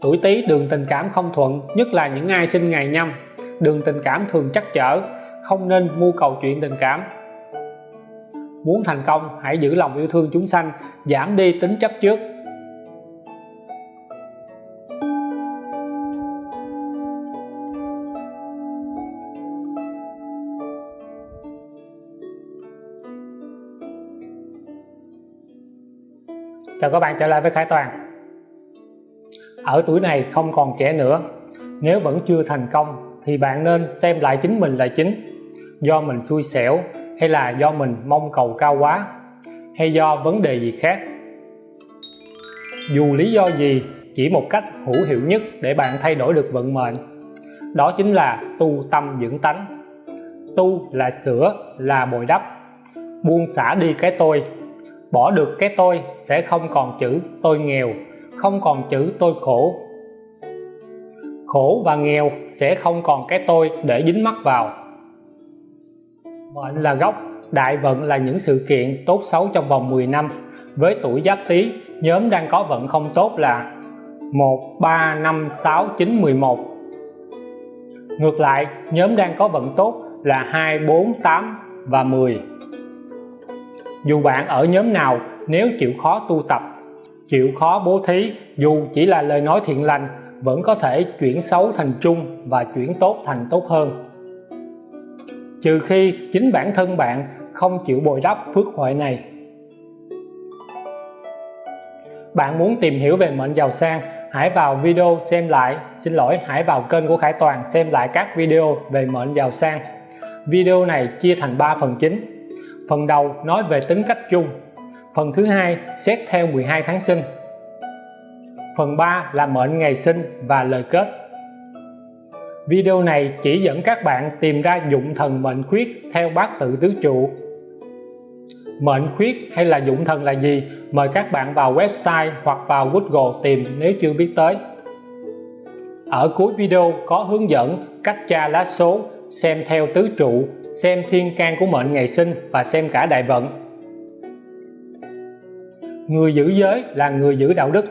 tuổi Tý đường tình cảm không thuận, nhất là những ai sinh ngày nhâm. Đường tình cảm thường chắc chở không nên mưu cầu chuyện tình cảm. Muốn thành công, hãy giữ lòng yêu thương chúng sanh, giảm đi tính chấp trước. Chào các bạn, trở lại với Khải Toàn ở tuổi này không còn trẻ nữa. Nếu vẫn chưa thành công, thì bạn nên xem lại chính mình là chính. Do mình xui xẻo, hay là do mình mong cầu cao quá? Hay do vấn đề gì khác? Dù lý do gì, chỉ một cách hữu hiệu nhất để bạn thay đổi được vận mệnh, đó chính là tu tâm dưỡng tánh. Tu là sửa, là bồi đắp. Buông xả đi cái tôi. Bỏ được cái tôi sẽ không còn chữ tôi nghèo không còn chữ tôi khổ. Khổ và nghèo sẽ không còn cái tôi để dính mắc vào. Mệnh là gốc, đại vận là những sự kiện tốt xấu trong vòng 10 năm. Với tuổi giáp tý, nhóm đang có vận không tốt là 1 3 5 6 9 11 ngược lại, nhóm đang có vận tốt là 2 4 8 và 10 dù bạn ở nhóm nào, nếu chịu khó tu tập chịu khó bố thí, dù chỉ là lời nói thiện lành, vẫn có thể chuyển xấu thành trung và chuyển tốt thành tốt hơn. Trừ khi chính bản thân bạn không chịu bồi đắp phước huệ này. Bạn muốn tìm hiểu về mệnh giàu sang, hãy vào video xem lại. Xin lỗi, hãy vào kênh của Khải Toàn xem lại các video về mệnh giàu sang. Video này chia thành 3 phần chính. Phần đầu nói về tính cách chung phần thứ hai, xét theo 12 tháng sinh. Phần 3 là mệnh ngày sinh và lời kết. Video này chỉ dẫn các bạn tìm ra dụng thần mệnh khuyết theo bát tự tứ trụ. Mệnh khuyết hay là dụng thần là gì? Mời các bạn vào website hoặc vào Google tìm nếu chưa biết tới. Ở cuối video có hướng dẫn cách tra lá số, xem theo tứ trụ, xem thiên can của mệnh ngày sinh và xem cả đại vận người giữ giới là người giữ đạo đức.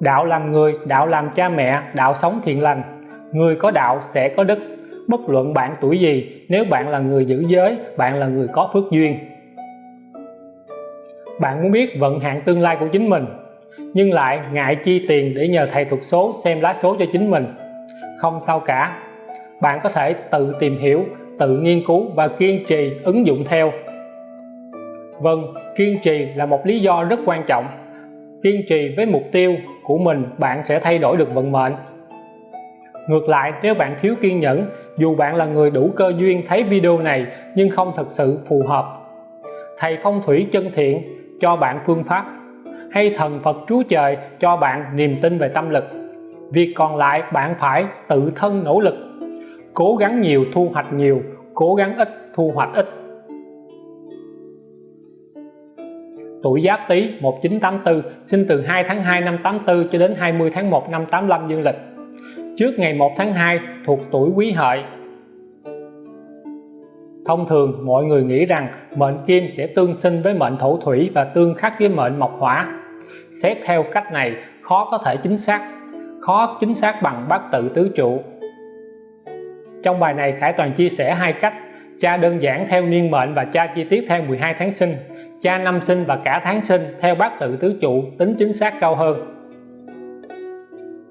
Đạo làm người, đạo làm cha mẹ, đạo sống thiện lành. Người có đạo sẽ có đức. Bất luận bạn tuổi gì, nếu bạn là người giữ giới, bạn là người có phước duyên. Bạn muốn biết vận hạn tương lai của chính mình, nhưng lại ngại chi tiền để nhờ thầy thuật số xem lá số cho chính mình. Không sao cả. Bạn có thể tự tìm hiểu, tự nghiên cứu và kiên trì ứng dụng theo. Vâng, kiên trì là một lý do rất quan trọng. Kiên trì với mục tiêu của mình bạn sẽ thay đổi được vận mệnh. Ngược lại nếu bạn thiếu kiên nhẫn dù bạn là người đủ cơ duyên thấy video này nhưng không thật sự phù hợp. Thầy phong thủy chân thiện cho bạn phương pháp. Hay thần Phật Chúa Trời cho bạn niềm tin về tâm lực. Việc còn lại bạn phải tự thân nỗ lực. Cố gắng nhiều thu hoạch nhiều cố gắng ít thu hoạch ít. Tuổi Giáp Tý 1984 sinh từ 2 tháng 2 năm 84 cho đến 20 tháng 1 năm 85 dương lịch. Trước ngày 1 tháng 2 thuộc tuổi Quý Hợi. Thông thường, mọi người nghĩ rằng mệnh kim sẽ tương sinh với mệnh thổ thủy và tương khắc với mệnh mộc hỏa. Xét theo cách này, khó có thể chính xác, khó chính xác bằng bát tự tứ trụ. Trong bài này, Khải Toàn chia sẻ hai cách tra đơn giản theo niên mệnh và tra chi tiết theo 12 tháng sinh cha năm sinh và cả tháng sinh, theo bát tự tứ trụ, tính chính xác cao hơn.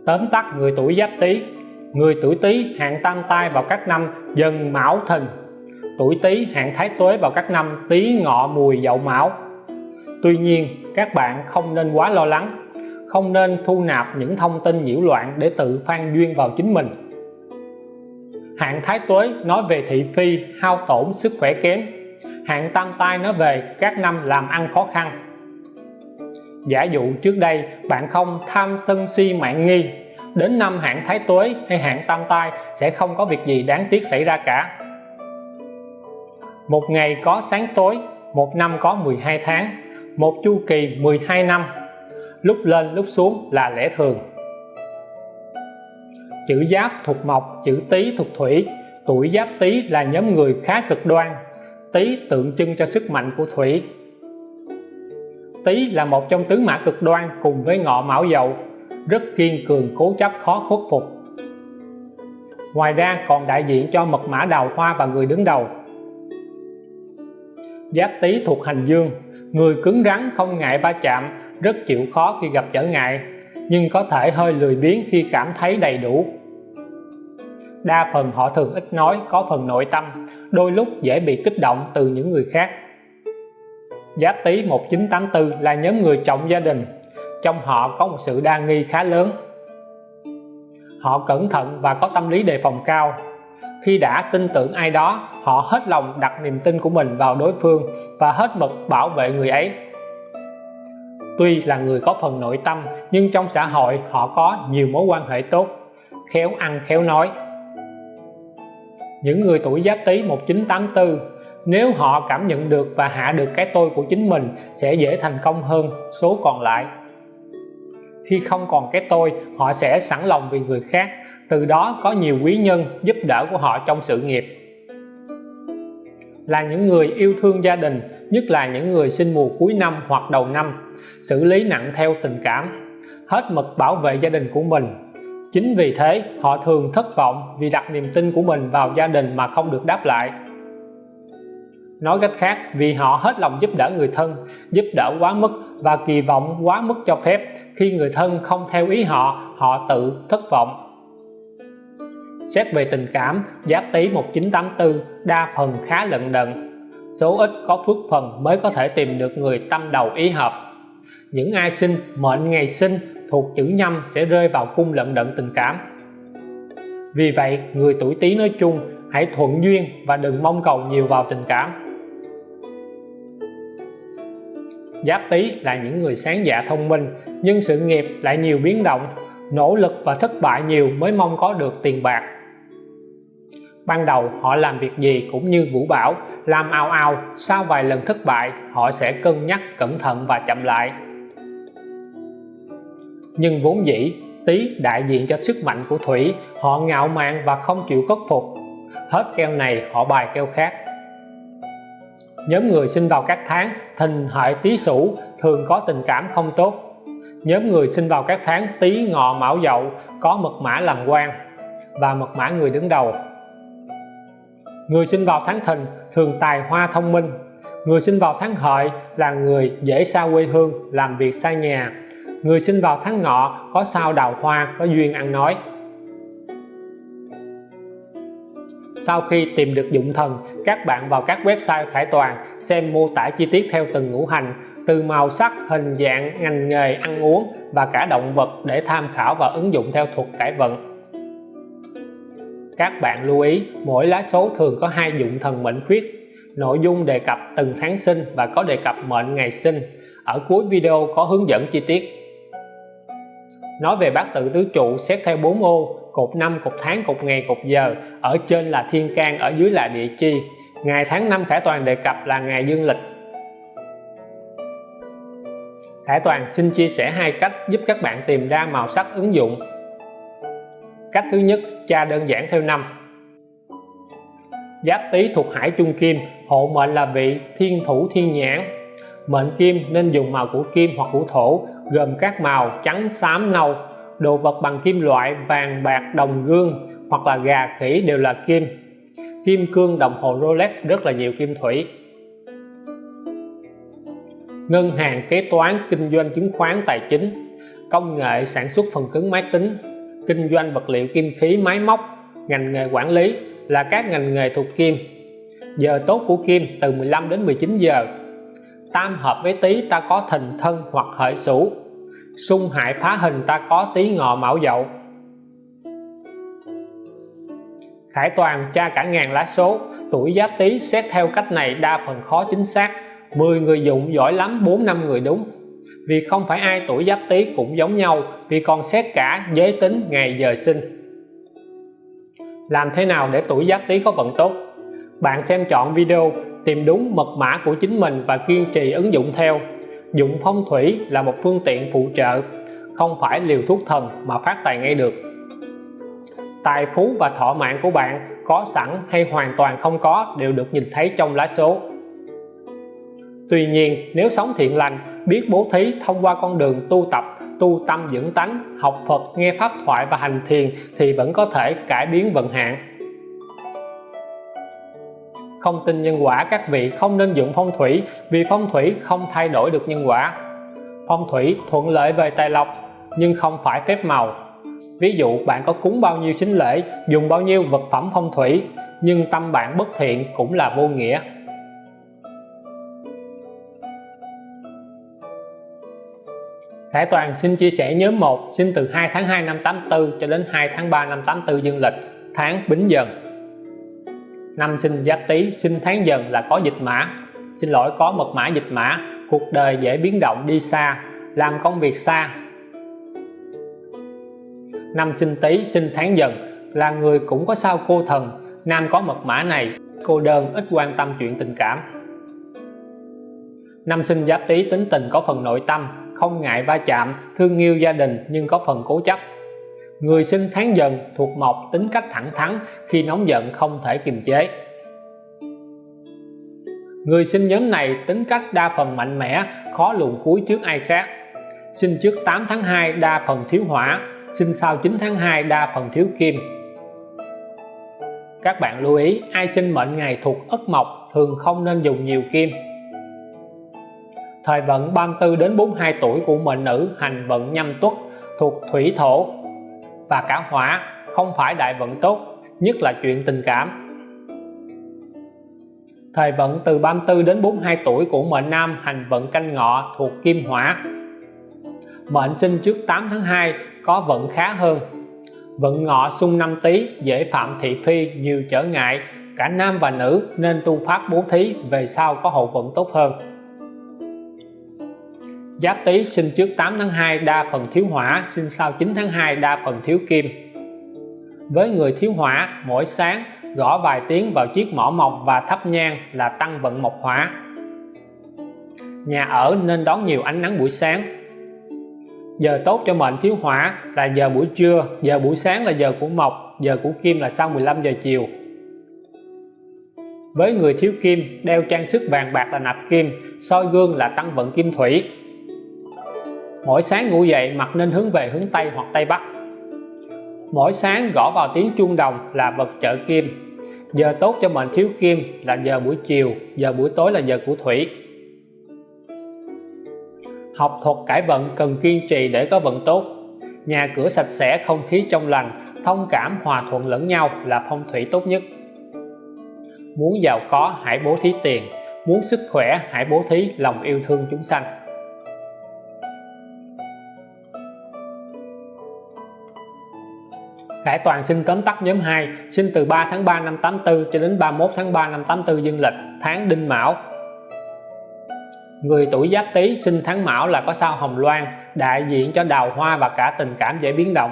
Tóm tắt người tuổi giáp tý. Người tuổi tý hạn tam tai vào các năm, dần mão thìn. Tuổi tý hạn thái tuế vào các năm, tý ngọ mùi dậu mão. Tuy nhiên, các bạn không nên quá lo lắng. Không nên thu nạp những thông tin nhiễu loạn để tự phan duyên vào chính mình. Hạn thái tuế nói về thị phi, hao tổn sức khỏe kém hạn tam tai nó về, các năm làm ăn khó khăn. Giả dụ trước đây, bạn không tham sân si mạng nghi, đến năm hạn thái tuế hay hạn tam tai sẽ không có việc gì đáng tiếc xảy ra cả. Một ngày có sáng tối, một năm có 12 tháng, một chu kỳ 12 năm. Lúc lên, lúc xuống là lẽ thường. Chữ giáp thuộc mộc, chữ tý thuộc thủy, tuổi giáp tý là nhóm người khá cực đoan tý tượng trưng cho sức mạnh của thủy. Tý là một trong tứ mã cực đoan cùng với ngọ mão dậu, rất kiên cường cố chấp khó khuất phục. Ngoài ra còn đại diện cho mật mã đào hoa và người đứng đầu. Giáp tý thuộc hành dương, người cứng rắn, không ngại va chạm, rất chịu khó khi gặp trở ngại, nhưng có thể hơi lười biếng khi cảm thấy đầy đủ. Đa phần họ thường ít nói, có phần nội tâm đôi lúc dễ bị kích động từ những người khác. Giáp Tý 1984 là nhóm người trọng gia đình, trong họ có một sự đa nghi khá lớn. Họ cẩn thận và có tâm lý đề phòng cao. Khi đã tin tưởng ai đó, họ hết lòng đặt niềm tin của mình vào đối phương và hết mực bảo vệ người ấy. Tuy là người có phần nội tâm, nhưng trong xã hội họ có nhiều mối quan hệ tốt, khéo ăn khéo nói những người tuổi giáp tý 1984 nếu họ cảm nhận được và hạ được cái tôi của chính mình, sẽ dễ thành công hơn số còn lại. Khi không còn cái tôi, họ sẽ sẵn lòng vì người khác. Từ đó có nhiều quý nhân giúp đỡ của họ trong sự nghiệp. Là những người yêu thương gia đình, nhất là những người sinh mùa cuối năm hoặc đầu năm, xử lý nặng theo tình cảm. Hết mực bảo vệ gia đình của mình chính vì thế, họ thường thất vọng vì đặt niềm tin của mình vào gia đình mà không được đáp lại. Nói cách khác, vì họ hết lòng giúp đỡ người thân, giúp đỡ quá mức và kỳ vọng quá mức cho phép, khi người thân không theo ý họ họ tự thất vọng. Xét về tình cảm giáp tý 1984 đa phần khá lận đận. Số ít có phước phần mới có thể tìm được người tâm đầu ý hợp. Những ai sinh mệnh ngày sinh thuộc chữ nhâm sẽ rơi vào cung lận đận tình cảm. Vì vậy, người tuổi tý nói chung, hãy thuận duyên và đừng mong cầu nhiều vào tình cảm. Giáp tý là những người sáng dạ thông minh, nhưng sự nghiệp lại nhiều biến động, nỗ lực và thất bại nhiều mới mong có được tiền bạc. Ban đầu, họ làm việc gì cũng như vũ bảo, làm ao ao sau vài lần thất bại, họ sẽ cân nhắc cẩn thận và chậm lại nhưng vốn dĩ, tý đại diện cho sức mạnh của thủy, họ ngạo mạn và không chịu khuất phục. Hết keo này, họ bài keo khác. Nhóm người sinh vào các tháng thìn hợi, tý, sửu thường có tình cảm không tốt. Nhóm người sinh vào các tháng, tý, ngọ, mão, dậu có mật mã làm quan và mật mã người đứng đầu. Người sinh vào tháng thìn thường tài hoa thông minh. Người sinh vào tháng hợi là người dễ xa quê hương, làm việc xa nhà người sinh vào tháng ngọ có sao đào hoa, có duyên ăn nói. Sau khi tìm được dụng thần, các bạn vào các website khải toàn, xem mô tả chi tiết theo từng ngũ hành, từ màu sắc, hình dạng, ngành nghề, ăn uống và cả động vật để tham khảo và ứng dụng theo thuật cải vận. Các bạn lưu ý, mỗi lá số thường có hai dụng thần mệnh khuyết. Nội dung đề cập từng tháng sinh và có đề cập mệnh ngày sinh. Ở cuối video có hướng dẫn chi tiết nói về bát tự tứ trụ, xét theo bốn ô, cột năm, cột tháng, cột ngày, cột giờ, ở trên là thiên can, ở dưới là địa chi. Ngày tháng năm khải toàn đề cập là ngày dương lịch. Khải Toàn xin chia sẻ hai cách giúp các bạn tìm ra màu sắc ứng dụng. Cách thứ nhất, tra đơn giản theo năm. Giáp tý thuộc hải chung kim, hộ mệnh là vị thiên thủ thiên nhãn. Mệnh kim nên dùng màu của kim hoặc của thổ gồm các màu trắng, xám nâu đồ vật bằng kim loại, vàng, bạc, đồng, gương hoặc là gà, khỉ đều là kim. Kim cương đồng hồ Rolex rất là nhiều kim thủy. Ngân hàng kế toán, kinh doanh chứng khoán, tài chính. Công nghệ sản xuất phần cứng máy tính. Kinh doanh vật liệu, kim khí, máy móc. Ngành nghề quản lý là các ngành nghề thuộc kim. Giờ tốt của kim từ 15 đến 19 giờ. Tam hợp với tý, ta có thìn thân hoặc hợi sửu xung hại phá hình ta có tí ngọ mão dậu. Khải toàn tra cả ngàn lá số, tuổi giáp tý xét theo cách này đa phần khó chính xác. 10 người dụng giỏi lắm 4 năm người đúng. Vì không phải ai tuổi giáp tý cũng giống nhau, vì còn xét cả giới tính ngày giờ sinh. Làm thế nào để tuổi giáp tý có vận tốt? Bạn xem chọn video tìm đúng mật mã của chính mình và kiên trì ứng dụng theo dụng phong thủy là một phương tiện phụ trợ, không phải liều thuốc thần mà phát tài ngay được. Tài phú và thọ mạng của bạn có sẵn hay hoàn toàn không có đều được nhìn thấy trong lá số. Tuy nhiên, nếu sống thiện lành, biết bố thí thông qua con đường tu tập, tu tâm dưỡng tánh, học Phật, nghe pháp thoại và hành thiền thì vẫn có thể cải biến vận hạn không tin nhân quả các vị không nên dụng phong thủy, vì phong thủy không thay đổi được nhân quả. Phong thủy thuận lợi về tài lộc, nhưng không phải phép màu. Ví dụ, bạn có cúng bao nhiêu sính lễ, dùng bao nhiêu vật phẩm phong thủy, nhưng tâm bạn bất thiện cũng là vô nghĩa. Khải Toàn xin chia sẻ nhóm 1 sinh từ 2 tháng 2 năm 84 cho đến 2 tháng 3 năm 84 dương lịch, tháng Bính Dần năm sinh Giáp Tý, sinh tháng Dần là có dịch mã. Xin lỗi, có mật mã dịch mã. Cuộc đời dễ biến động, đi xa, làm công việc xa. Năm sinh Tý, sinh tháng Dần là người cũng có sao cô thần. Nam có mật mã này, cô đơn, ít quan tâm chuyện tình cảm. Năm sinh Giáp Tý, tính tình có phần nội tâm, không ngại va chạm, thương yêu gia đình nhưng có phần cố chấp người sinh tháng dần thuộc mộc tính cách thẳng thắn, khi nóng giận không thể kiềm chế. Người sinh nhóm này tính cách đa phần mạnh mẽ, khó luồn cuối trước ai khác. Sinh trước 8 tháng 2 đa phần thiếu hỏa, sinh sau 9 tháng 2 đa phần thiếu kim. Các bạn lưu ý, ai sinh mệnh ngày thuộc ất mộc thường không nên dùng nhiều kim. Thời vận 34 đến 42 tuổi của mệnh nữ hành vận nhâm tuất thuộc thủy thổ và cả hỏa không phải đại vận tốt, nhất là chuyện tình cảm. Thời vận từ 34 đến 42 tuổi của mệnh nam hành vận canh ngọ thuộc kim hỏa. Mệnh sinh trước 8 tháng 2 có vận khá hơn. Vận ngọ xung năm tý, dễ phạm thị phi, nhiều trở ngại. Cả nam và nữ nên tu pháp bố thí, về sau có hậu vận tốt hơn. Giáp Tý sinh trước 8 tháng 2 đa phần thiếu hỏa, sinh sau 9 tháng 2 đa phần thiếu kim. Với người thiếu hỏa, mỗi sáng gõ vài tiếng vào chiếc mỏ mộc và thắp nhang là tăng vận mộc hỏa. Nhà ở nên đón nhiều ánh nắng buổi sáng. Giờ tốt cho mệnh thiếu hỏa là giờ buổi trưa, giờ buổi sáng là giờ của mộc, giờ của kim là sau 15 giờ chiều. Với người thiếu kim, đeo trang sức vàng bạc là nạp kim, soi gương là tăng vận kim thủy, mỗi sáng ngủ dậy mặt nên hướng về hướng Tây hoặc Tây Bắc. Mỗi sáng gõ vào tiếng chuông đồng là vật trợ kim. Giờ tốt cho mệnh thiếu kim là giờ buổi chiều, giờ buổi tối là giờ của thủy. Học thuật cải vận cần kiên trì để có vận tốt. Nhà cửa sạch sẽ, không khí trong lành, thông cảm, hòa thuận lẫn nhau là phong thủy tốt nhất. Muốn giàu có, hãy bố thí tiền. Muốn sức khỏe, hãy bố thí lòng yêu thương chúng sanh. Khải Toàn sinh tóm tắt nhóm 2 sinh từ 3 tháng 3 năm 84 cho đến 31 tháng 3 năm 84 dương lịch, tháng Đinh Mão. Người tuổi Giáp Tý sinh tháng Mão là có sao Hồng Loan, đại diện cho đào hoa và cả tình cảm dễ biến động.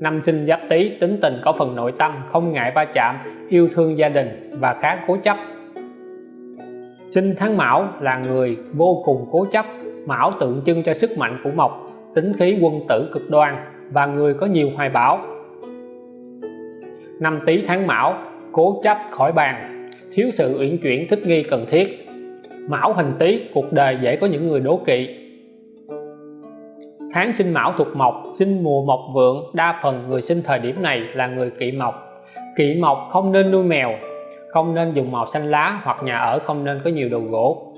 Năm sinh Giáp Tý, tính tình có phần nội tâm, không ngại va chạm, yêu thương gia đình và khá cố chấp. Sinh tháng Mão là người vô cùng cố chấp, Mão tượng trưng cho sức mạnh của Mộc, tính khí quân tử cực đoan và người có nhiều hoài bão. Năm tý tháng mão, cố chấp khỏi bàn, thiếu sự uyển chuyển thích nghi cần thiết. Mão hình tý, cuộc đời dễ có những người đố kỵ. Tháng sinh mão thuộc mộc, sinh mùa mộc vượng, đa phần người sinh thời điểm này là người kỵ mộc. Kỵ mộc không nên nuôi mèo, không nên dùng màu xanh lá hoặc nhà ở không nên có nhiều đồ gỗ.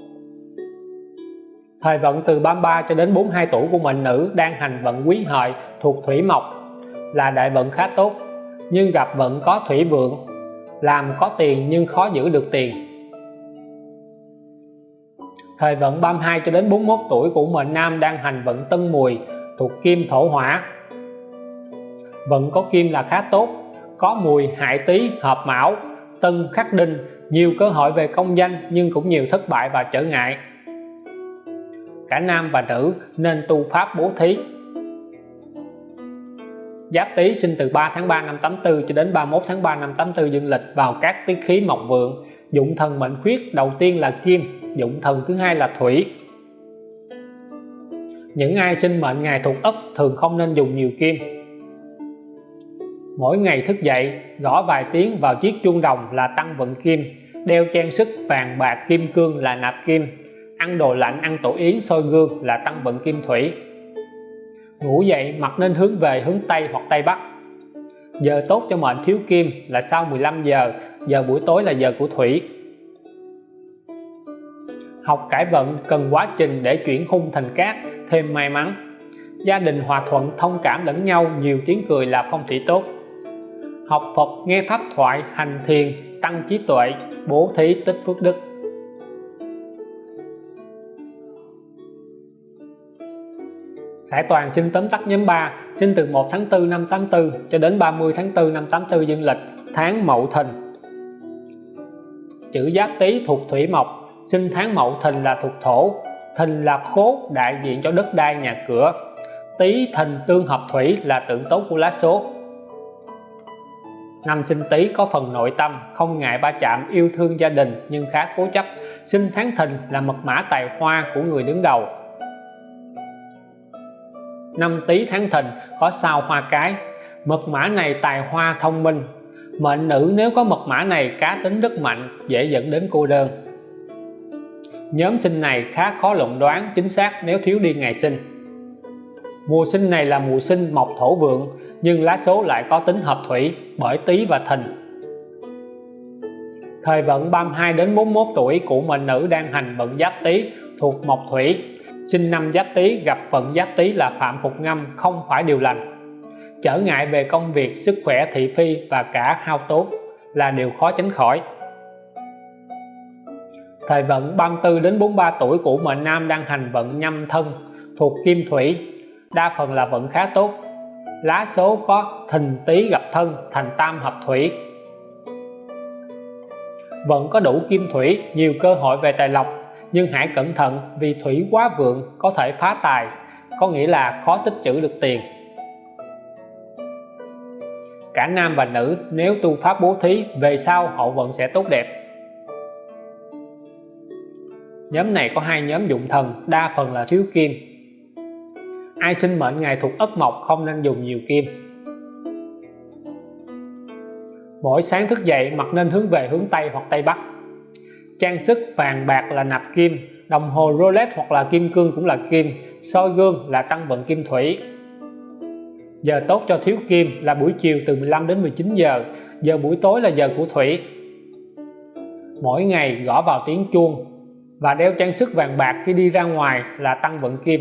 Thời vận từ 33 cho đến 42 tuổi của mệnh nữ đang hành vận quý hợi thuộc thủy mộc là đại vận khá tốt, nhưng gặp vận có thủy vượng, làm có tiền nhưng khó giữ được tiền. Thời vận 32 cho đến 41 tuổi của mệnh nam đang hành vận tân mùi thuộc kim thổ hỏa. Vận có kim là khá tốt, có mùi hại tý, hợp mão, tân khắc đinh, nhiều cơ hội về công danh nhưng cũng nhiều thất bại và trở ngại. Cả nam và nữ nên tu pháp bố thí. Giáp Tý sinh từ 3 tháng 3 năm 84 cho đến 31 tháng 3 năm 84 dương lịch vào các tiết khí mộc vượng. Dụng thần mệnh khuyết đầu tiên là kim dụng thần thứ hai là thủy. Những ai sinh mệnh ngày thuộc ất thường không nên dùng nhiều kim. Mỗi ngày thức dậy, gõ vài tiếng vào chiếc chuông đồng là tăng vận kim, đeo trang sức vàng bạc kim cương là nạp kim. Ăn đồ lạnh, ăn tổ yến, soi gương là tăng vận kim thủy ngủ dậy mặt nên hướng về hướng Tây hoặc Tây Bắc. Giờ tốt cho mệnh thiếu kim là sau 15 giờ giờ buổi tối là giờ của thủy. Học cải vận cần quá trình để chuyển hung thành cát, thêm may mắn. Gia đình hòa thuận, thông cảm lẫn nhau, nhiều tiếng cười là phong thủy tốt. Học Phật, nghe pháp thoại, hành thiền, tăng trí tuệ, bố thí, tích phước đức. Khải Toàn sinh tóm tắt nhóm 3 sinh từ 1 tháng 4 năm 84 cho đến 30 tháng 4 năm 84 dương lịch, tháng Mậu Thìn. Chữ Giáp Tý thuộc Thủy Mộc sinh tháng Mậu Thìn là thuộc Thổ. Thìn là khố đại diện cho đất đai nhà cửa. Tý Thìn tương hợp Thủy là tượng tốt của lá số. Năm sinh Tý có phần nội tâm, không ngại ba chạm, yêu thương gia đình nhưng khá cố chấp. Sinh tháng Thìn là mật mã tài hoa của người đứng đầu năm Tý tháng Thìn, có sao hoa cái. Mật mã này tài hoa thông minh. Mệnh nữ nếu có mật mã này, cá tính rất mạnh, dễ dẫn đến cô đơn. Nhóm sinh này khá khó luận đoán, chính xác nếu thiếu đi ngày sinh. Mùa sinh này là mùa sinh mộc thổ vượng, nhưng lá số lại có tính hợp thủy, bởi tý và thìn. Thời vận 32 đến 41 tuổi của mệnh nữ đang hành vận giáp tý thuộc mộc thủy sinh năm giáp tý, gặp vận giáp tý là phạm phục ngâm, không phải điều lành. Trở ngại về công việc, sức khỏe, thị phi và cả hao tốn là điều khó tránh khỏi. Thời vận 34 đến 43 tuổi của mệnh nam đang hành vận nhâm thân thuộc kim thủy, đa phần là vận khá tốt. Lá số có thìn tý gặp thân thành tam hợp thủy. Vận có đủ kim thủy, nhiều cơ hội về tài lộc nhưng hãy cẩn thận, vì thủy quá vượng, có thể phá tài. Có nghĩa là khó tích trữ được tiền. Cả nam và nữ, nếu tu pháp bố thí, về sau hậu vận sẽ tốt đẹp. Nhóm này có hai nhóm dụng thần, đa phần là thiếu kim. Ai sinh mệnh ngày thuộc ất mộc không nên dùng nhiều kim. Mỗi sáng thức dậy mặt nên hướng về hướng Tây hoặc Tây Bắc trang sức vàng bạc là nạp kim, đồng hồ Rolex hoặc là kim cương cũng là kim, soi gương là tăng vận kim thủy. Giờ tốt cho thiếu kim là buổi chiều từ 15 đến 19 giờ giờ buổi tối là giờ của thủy. Mỗi ngày gõ vào tiếng chuông và đeo trang sức vàng bạc khi đi ra ngoài là tăng vận kim.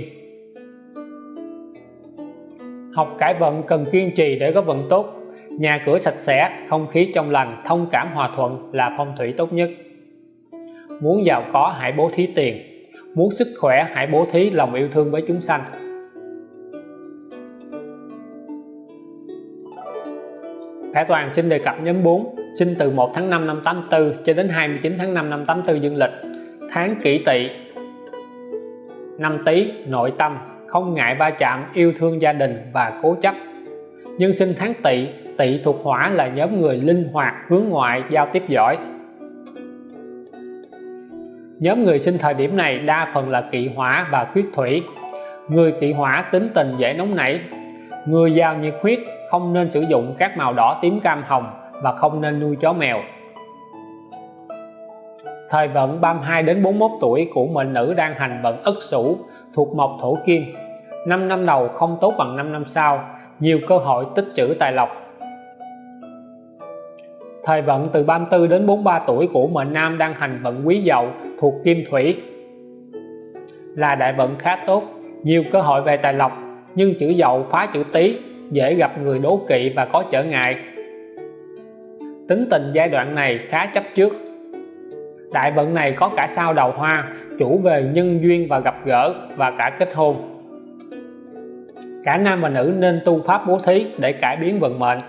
Học cải vận cần kiên trì để có vận tốt, nhà cửa sạch sẽ, không khí trong lành, thông cảm hòa thuận là phong thủy tốt nhất muốn giàu có, hãy bố thí tiền. Muốn sức khỏe, hãy bố thí lòng yêu thương với chúng sanh. Khải Toàn xin đề cập nhóm 4 sinh từ 1 tháng 5 năm 84 cho đến 29 tháng 5 năm 84 dương lịch. Tháng kỷ tỵ, năm tý, nội tâm, không ngại va chạm, yêu thương gia đình và cố chấp. Nhân sinh tháng tỵ tỵ thuộc hỏa là nhóm người linh hoạt, hướng ngoại, giao tiếp giỏi nhóm người sinh thời điểm này đa phần là kỵ hỏa và khuyết thủy. Người kỵ hỏa tính tình dễ nóng nảy. Người giàu nhiệt huyết, không nên sử dụng các màu đỏ tím cam hồng và không nên nuôi chó mèo. Thời vận 32 đến 41 tuổi của mệnh nữ đang hành vận ất sửu thuộc mộc thổ kim. 5 năm đầu không tốt bằng 5 năm sau, nhiều cơ hội tích trữ tài lộc. Thời vận từ 34 đến 43 tuổi của mệnh nam đang hành vận quý dậu thuộc kim thủy. Là đại vận khá tốt, nhiều cơ hội về tài lộc, nhưng chữ dậu phá chữ tý, dễ gặp người đố kỵ và có trở ngại. Tính tình giai đoạn này khá chấp trước. Đại vận này có cả sao đầu hoa, chủ về nhân duyên và gặp gỡ và cả kết hôn. Cả nam và nữ nên tu pháp bố thí để cải biến vận mệnh.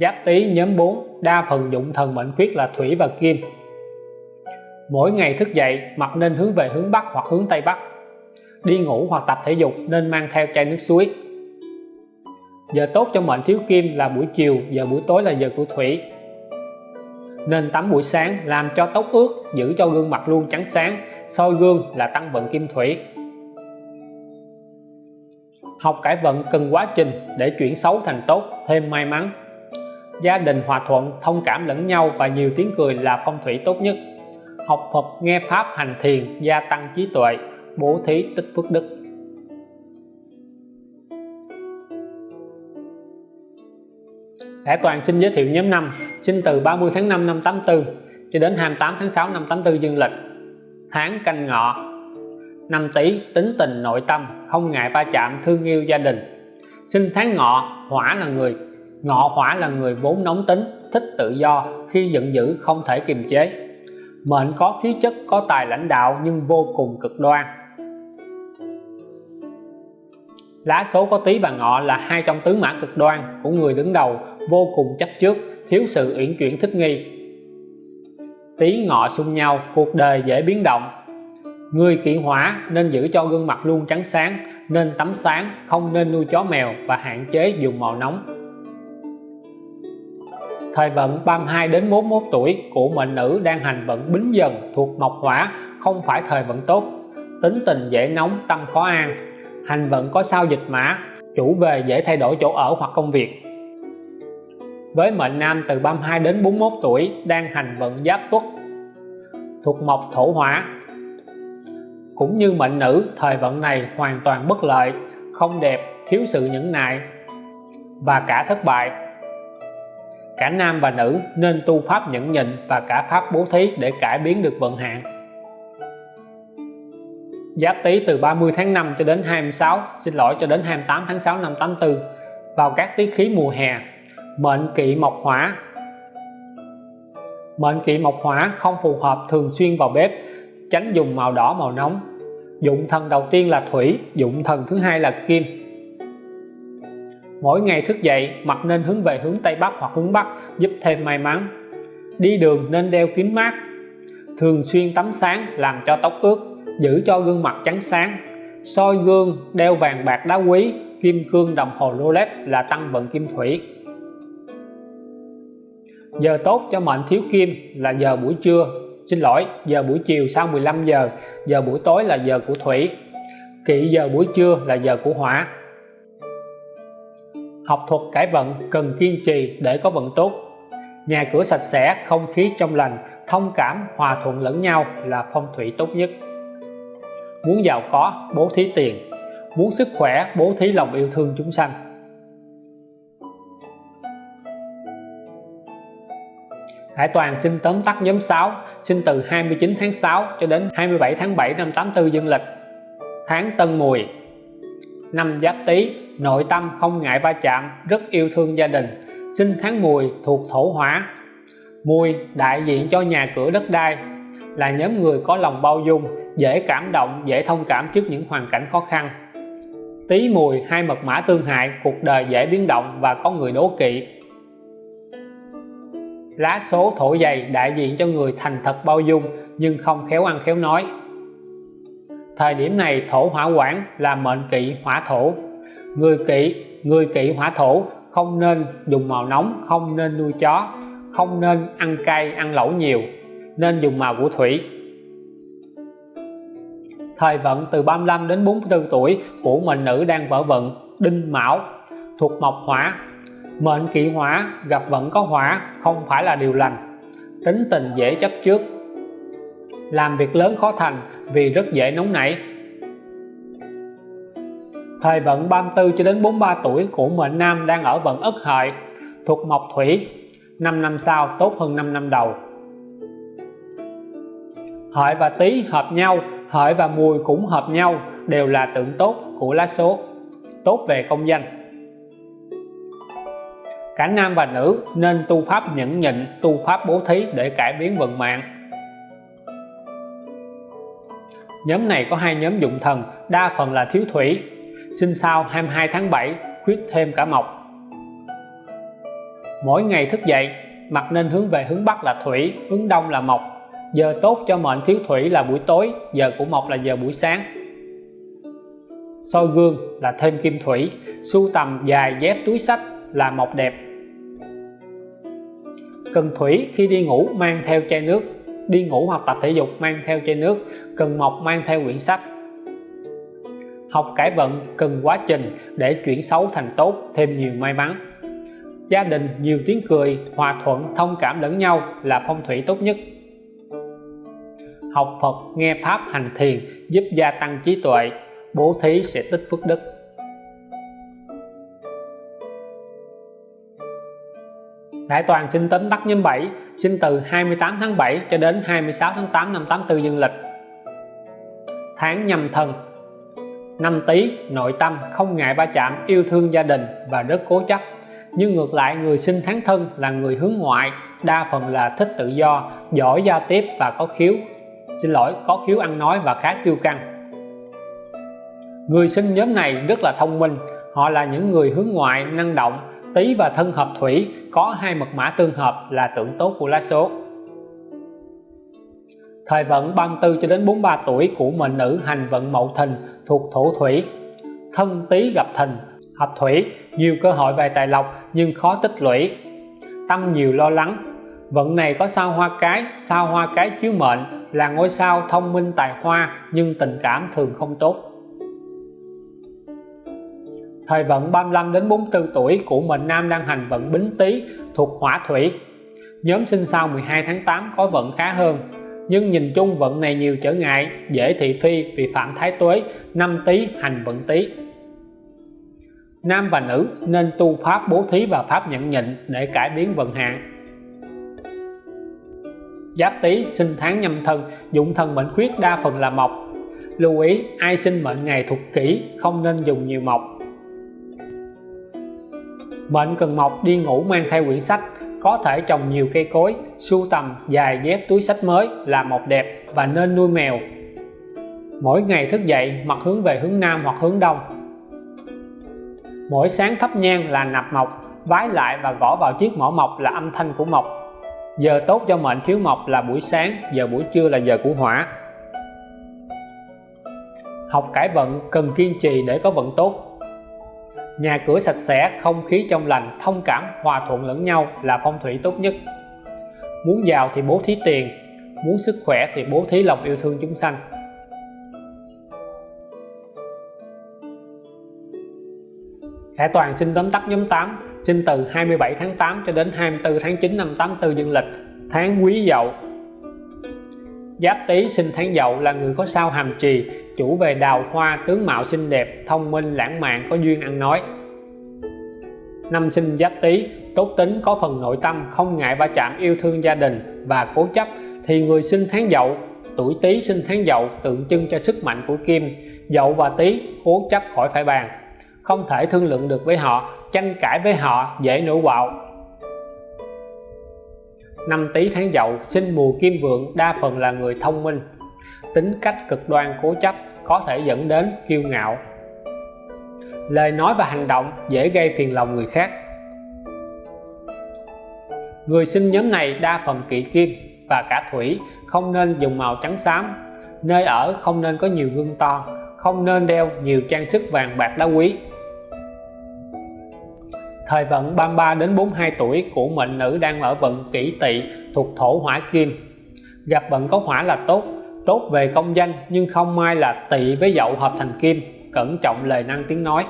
Giáp tý nhóm 4 đa phần dụng thần mệnh khuyết là thủy và kim mỗi ngày thức dậy mặt nên hướng về hướng Bắc hoặc hướng Tây Bắc. Đi ngủ hoặc tập thể dục nên mang theo chai nước suối. Giờ tốt cho mệnh thiếu kim là buổi chiều, giờ buổi tối là giờ của thủy. Nên tắm buổi sáng, làm cho tóc ướt, giữ cho gương mặt luôn trắng sáng, soi gương là tăng vận kim thủy. Học cải vận cần quá trình để chuyển xấu thành tốt, thêm may mắn. Gia đình hòa thuận, thông cảm lẫn nhau và nhiều tiếng cười là phong thủy tốt nhất học Phật, nghe Pháp, hành thiền, gia tăng trí tuệ, bố thí, tích phước đức. Lẽ Toàn xin giới thiệu nhóm năm sinh từ 30 tháng 5 năm 84 cho đến 28 tháng 6 năm 84 dương lịch. Tháng canh ngọ, năm tý, tính tình nội tâm, không ngại va chạm, thương yêu gia đình. Sinh tháng ngọ, hỏa là người, ngọ hỏa là người vốn nóng tính, thích tự do, khi giận dữ không thể kiềm chế mệnh có khí chất, có tài lãnh đạo nhưng vô cùng cực đoan. Lá số có tý và ngọ là hai trong tứ mã cực đoan của người đứng đầu, vô cùng chấp trước, thiếu sự uyển chuyển thích nghi. Tý, ngọ xung nhau, cuộc đời dễ biến động. Người kỵ hỏa nên giữ cho gương mặt luôn trắng sáng, nên tắm sáng, không nên nuôi chó mèo và hạn chế dùng màu nóng thời vận 32 đến 41 tuổi của mệnh nữ đang hành vận bính dần thuộc mộc hỏa, không phải thời vận tốt. Tính tình dễ nóng, tâm khó an. Hành vận có sao dịch mã, chủ về dễ thay đổi chỗ ở hoặc công việc. Với mệnh nam từ 32 đến 41 tuổi đang hành vận giáp tuất thuộc mộc thổ hỏa. Cũng như mệnh nữ, thời vận này hoàn toàn bất lợi, không đẹp, thiếu sự nhẫn nại và cả thất bại cả nam và nữ nên tu pháp nhẫn nhịn và cả pháp bố thí để cải biến được vận hạn. Giáp Tý từ 30 tháng 5 cho đến 26 xin lỗi, cho đến 28 tháng 6 năm 84 vào các tiết khí mùa hè, mệnh kỵ mộc hỏa. Mệnh kỵ mộc hỏa không phù hợp thường xuyên vào bếp, tránh dùng màu đỏ màu nóng. Dụng thần đầu tiên là thủy, dụng thần thứ hai là kim mỗi ngày thức dậy mặt nên hướng về hướng Tây Bắc hoặc hướng Bắc, giúp thêm may mắn. Đi đường nên đeo kính mát. Thường xuyên tắm sáng làm cho tóc ướt, giữ cho gương mặt trắng sáng. Soi gương, đeo vàng bạc đá quý, kim cương đồng hồ Rolex là tăng vận kim thủy. Giờ tốt cho mệnh thiếu kim là giờ buổi trưa. Xin lỗi, giờ buổi chiều sau 15 giờ giờ buổi tối là giờ của thủy. Kỵ giờ buổi trưa là giờ của hỏa học thuật cải vận cần kiên trì để có vận tốt. Nhà cửa sạch sẽ, không khí trong lành, thông cảm, hòa thuận lẫn nhau là phong thủy tốt nhất. Muốn giàu có, bố thí tiền. Muốn sức khỏe, bố thí lòng yêu thương chúng sanh. Hải Toàn xin tóm tắt nhóm 6 sinh từ 29 tháng 6 cho đến 27 tháng 7 năm 84 dương lịch. Tháng Tân Mùi. Năm Giáp Tý nội tâm không ngại va chạm, rất yêu thương gia đình. Sinh tháng Mùi thuộc thổ hỏa. Mùi đại diện cho nhà cửa đất đai, là nhóm người có lòng bao dung, dễ cảm động, dễ thông cảm trước những hoàn cảnh khó khăn. Tý Mùi hai mật mã tương hại, cuộc đời dễ biến động và có người đố kỵ. Lá số thổ dày đại diện cho người thành thật bao dung, nhưng không khéo ăn khéo nói. Thời điểm này thổ hỏa quản là mệnh kỵ hỏa thổ người kỵ người kỵ hỏa thổ, không nên dùng màu nóng, không nên nuôi chó, không nên ăn cay, ăn lẩu nhiều, nên dùng màu của thủy. Thời vận từ 35 đến 44 tuổi của mệnh nữ đang vỡ vận, đinh mão, thuộc mộc hỏa. Mệnh kỵ hỏa gặp vận có hỏa, không phải là điều lành. Tính tình dễ chấp trước. Làm việc lớn khó thành vì rất dễ nóng nảy thời vận 34 cho đến 43 tuổi của mệnh nam đang ở vận ất hợi, thuộc mộc thủy. 5 năm sau, tốt hơn 5 năm đầu. Hợi và tý hợp nhau, hợi và mùi cũng hợp nhau, đều là tượng tốt của lá số. Tốt về công danh. Cả nam và nữ nên tu pháp nhẫn nhịn, tu pháp bố thí để cải biến vận mạng. Nhóm này có hai nhóm dụng thần, đa phần là thiếu thủy sinh sau 22 tháng 7 khuyết thêm cả mộc. Mỗi ngày thức dậy mặt nên hướng về hướng Bắc là thủy, hướng Đông là mộc. Giờ tốt cho mệnh thiếu thủy là buổi tối, giờ của mộc là giờ buổi sáng. Soi gương là thêm kim thủy, sưu tầm dài dép túi sách là mộc đẹp. Cần thủy khi đi ngủ mang theo chai nước, đi ngủ hoặc tập thể dục mang theo chai nước, cần mộc mang theo quyển sách học cải vận cần quá trình để chuyển xấu thành tốt, thêm nhiều may mắn. Gia đình nhiều tiếng cười, hòa thuận, thông cảm lẫn nhau là phong thủy tốt nhất. Học Phật, nghe Pháp hành thiền giúp gia tăng trí tuệ, bố thí sẽ tích phước đức. Đại Toàn sinh tính tắt nhóm 7 sinh từ 28 tháng 7 cho đến 26 tháng 8 năm 84 dương lịch. Tháng nhâm thân năm tý nội tâm không ngại va chạm, yêu thương gia đình và rất cố chấp. Nhưng ngược lại, người sinh tháng thân là người hướng ngoại, đa phần là thích tự do, giỏi giao tiếp và có khiếu. Xin lỗi, có khiếu ăn nói và khá kiêu căng. Người sinh nhóm này rất là thông minh. Họ là những người hướng ngoại, năng động tý và thân hợp thủy, có hai mật mã tương hợp là tượng tốt của lá số. Thời vận 34 cho đến 43 tuổi của mệnh nữ hành vận mậu thìn thuộc thổ thủy. Thân tý gặp thìn hợp thủy, nhiều cơ hội về tài lộc nhưng khó tích lũy. Tâm nhiều lo lắng, vận này có sao hoa cái, sao hoa cái chiếu mệnh là ngôi sao thông minh tài hoa nhưng tình cảm thường không tốt. Thời vận 35 đến 44 tuổi của mệnh nam đang hành vận bính tý thuộc hỏa thủy. Nhóm sinh sau 12 tháng 8 có vận khá hơn nhưng nhìn chung vận này nhiều trở ngại, dễ thị phi vì phạm thái tuế, năm tý hành vận tý. Nam và nữ nên tu pháp bố thí và pháp nhận nhịn để cải biến vận hạn. Giáp tý sinh tháng nhâm thân, dụng thần mệnh khuyết đa phần là mộc. Lưu ý, ai sinh mệnh ngày thuộc kỷ không nên dùng nhiều mộc. Mệnh cần mộc đi ngủ mang theo quyển sách có thể trồng nhiều cây cối, sưu tầm, dài dép túi sách mới là một đẹp và nên nuôi mèo. Mỗi ngày thức dậy mặt hướng về hướng nam hoặc hướng đông. Mỗi sáng thắp nhang là nạp mộc, vái lại và gõ vào chiếc mỏ mộc là âm thanh của mộc. Giờ tốt cho mệnh thiếu mộc là buổi sáng, giờ buổi trưa là giờ của hỏa. Học cải vận cần kiên trì để có vận tốt nhà cửa sạch sẽ, không khí trong lành, thông cảm, hòa thuận lẫn nhau là phong thủy tốt nhất. Muốn giàu thì bố thí tiền, muốn sức khỏe thì bố thí lòng yêu thương chúng sanh. Khải Toàn xin tóm tắt nhóm 8 sinh từ 27 tháng 8 cho đến 24 tháng 9 năm 84 dương lịch, tháng quý dậu. Giáp Tý sinh tháng dậu là người có sao hàm trì chủ về đào hoa, tướng mạo xinh đẹp, thông minh, lãng mạn, có duyên ăn nói. Năm sinh giáp tý, tốt tính, có phần nội tâm, không ngại va chạm yêu thương gia đình và cố chấp, thì người sinh tháng dậu, tuổi tý sinh tháng dậu, tượng trưng cho sức mạnh của kim. Dậu và tý, cố chấp khỏi phải bàn, không thể thương lượng được với họ, tranh cãi với họ, dễ nổi bạo. Năm tý tháng dậu, sinh mùa kim vượng, đa phần là người thông minh tính cách cực đoan cố chấp có thể dẫn đến kiêu ngạo. Lời nói và hành động dễ gây phiền lòng người khác. Người sinh nhóm này đa phần kỵ kim và cả thủy, không nên dùng màu trắng xám. Nơi ở không nên có nhiều gương to, không nên đeo nhiều trang sức vàng bạc đá quý. Thời vận 33 đến 42 tuổi của mệnh nữ đang ở vận kỷ tỵ thuộc thổ hỏa kim. Gặp vận có hỏa là tốt tốt về công danh, nhưng không may là tỵ với dậu hợp thành kim. Cẩn trọng lời năng tiếng nói.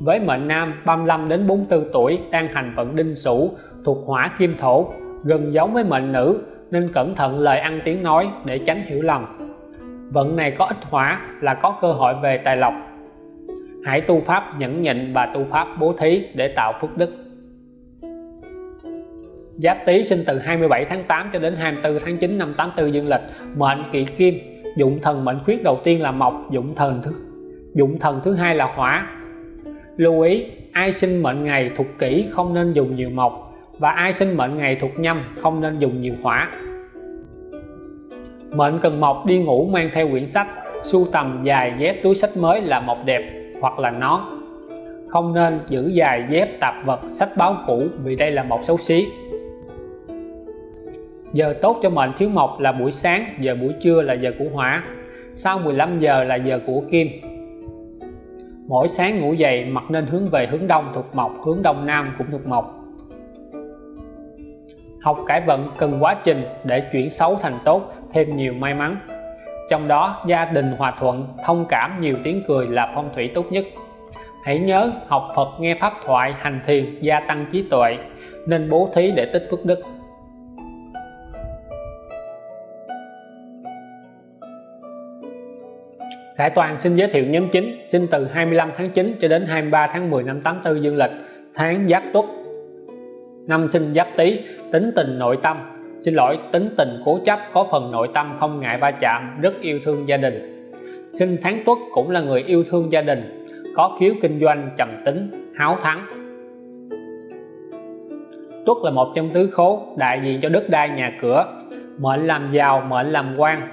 Với mệnh nam 35 đến 44 tuổi, đang hành vận đinh sửu, thuộc hỏa kim thổ, gần giống với mệnh nữ, nên cẩn thận lời ăn tiếng nói để tránh hiểu lầm. Vận này có ít hỏa là có cơ hội về tài lộc. Hãy tu pháp nhẫn nhịn và tu pháp bố thí để tạo phước đức. Giáp Tý sinh từ 27 tháng 8 cho đến 24 tháng 9 năm 84 dương lịch. Mệnh kỵ kim, dụng thần mệnh khuyết đầu tiên là mộc, dụng thần thứ, dụng thần thứ hai là hỏa. Lưu ý, ai sinh mệnh ngày thuộc kỷ không nên dùng nhiều mộc và ai sinh mệnh ngày thuộc nhâm không nên dùng nhiều hỏa. Mệnh cần mộc đi ngủ mang theo quyển sách, sưu tầm dài dép túi sách mới là mộc đẹp hoặc là nón không nên giữ dài dép tạp vật, sách báo cũ vì đây là mộc xấu xí giờ tốt cho mệnh thiếu mộc là buổi sáng, giờ buổi trưa là giờ của hỏa. Sau 15 giờ là giờ của kim. Mỗi sáng ngủ dậy, mặt nên hướng về hướng đông thuộc mộc, hướng đông nam cũng thuộc mộc. Học cải vận cần quá trình để chuyển xấu thành tốt, thêm nhiều may mắn. Trong đó, gia đình hòa thuận, thông cảm nhiều tiếng cười là phong thủy tốt nhất. Hãy nhớ, học Phật nghe pháp thoại, hành thiền, gia tăng trí tuệ, nên bố thí để tích phước đức. Khải Toàn xin giới thiệu nhóm chính sinh từ 25 tháng 9 cho đến 23 tháng 10 năm 84 dương lịch tháng Giáp Tuất. Năm sinh giáp tý, tính tình nội tâm. Xin lỗi, tính tình cố chấp, có phần nội tâm không ngại va chạm, rất yêu thương gia đình. Sinh tháng tuất cũng là người yêu thương gia đình, có khiếu kinh doanh trầm tính, háo thắng. Tuất là một trong tứ khố đại diện cho đất đai nhà cửa. Mệnh làm giàu, mệnh làm quan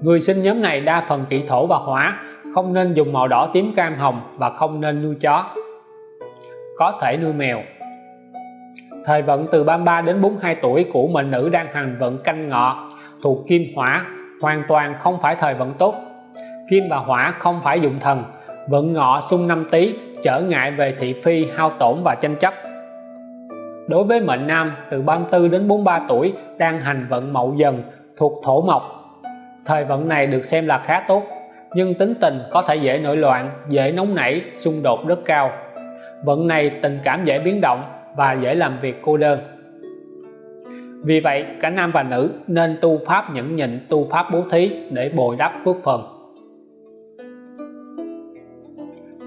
người sinh nhóm này đa phần kỵ thổ và hỏa, không nên dùng màu đỏ tím cam hồng và không nên nuôi chó. Có thể nuôi mèo. Thời vận từ 33 đến 42 tuổi của mệnh nữ đang hành vận canh ngọ thuộc kim hỏa, hoàn toàn không phải thời vận tốt. Kim và hỏa không phải dụng thần, vận ngọ xung năm tý, trở ngại về thị phi, hao tổn và tranh chấp. Đối với mệnh nam, từ 34 đến 43 tuổi đang hành vận mậu dần thuộc thổ mộc thời vận này được xem là khá tốt, nhưng tính tình có thể dễ nổi loạn, dễ nóng nảy, xung đột rất cao. Vận này tình cảm dễ biến động và dễ làm việc cô đơn. Vì vậy, cả nam và nữ nên tu pháp nhẫn nhịn, tu pháp bố thí để bồi đắp phước phần.